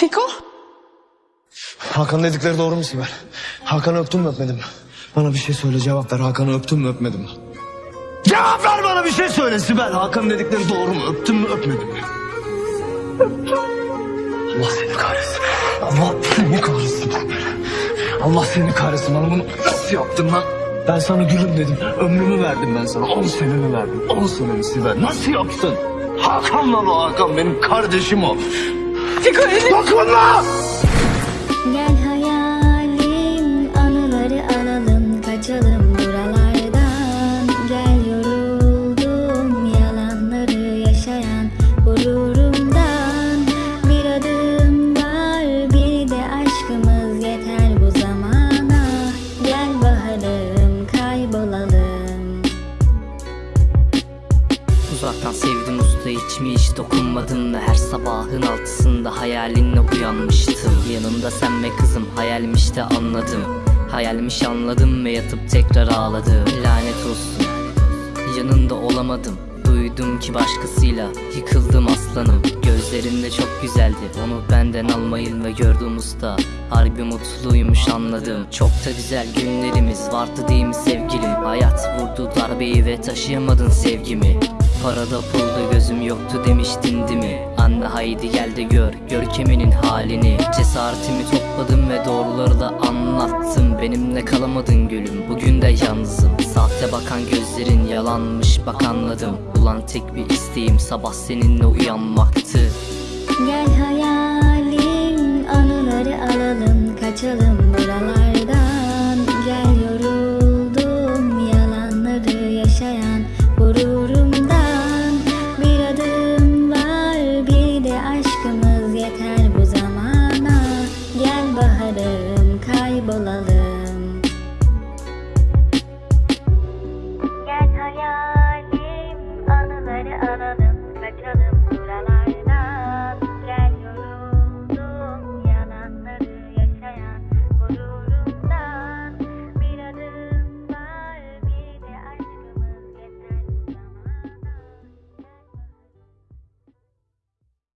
Fiko? Hakan dedikleri doğru mu Sibel? Hakan'ı öptün mü öpmedin mi? Bana bir şey söyle cevap ver. Hakan'ı öptün mü öpmedin mi? Cevap ver bana bir şey söyle Sibel. Hakan dedikleri doğru mu? Öptün mü öpmedin mi? Allah seni kahretsin. Allah seni kahretsin. Allah seni kahretsin. Bana bunu nasıl yaptın lan? Ben sana gülüm dedim. Ömrümü verdim ben sana. On senemi verdim. On senemi Sibel. Nasıl yaptın? Hakan lan o Hakan. Benim kardeşim o. Fiko elini... Dokunma! Gel hayalim Uzaktan sevdim usta hiç mi hiç dokunmadın Her sabahın altısında hayalinle uyanmıştım. Yanımda sen ve kızım hayalmiş de anladım. Hayalmiş anladım ve yatıp tekrar ağladım. Lanet olsun yanında olamadım. Duydum ki başkasıyla yıkıldım aslanım. Gözlerinde çok güzeldi onu benden almayın ve gördüm usta. Harbi mutluymuş anladım. Çok da güzel günlerimiz vardı değil mi sevgilim? Hayat vurdu darbeyi ve taşıyamadın sevgimi Parada pulda gözüm yoktu demiştin değil mi? Anne haydi gel de gör görkeminin halini. Cesaretimi topladım ve doğruları da anlattım. Benimle kalamadın gülüm bugün de yalnızım. Sahte bakan gözlerin yalanmış bak anladım. Ulan tek bir isteğim sabah seninle uyanmaktı. Gel hayalim anıları alalım kaçalım.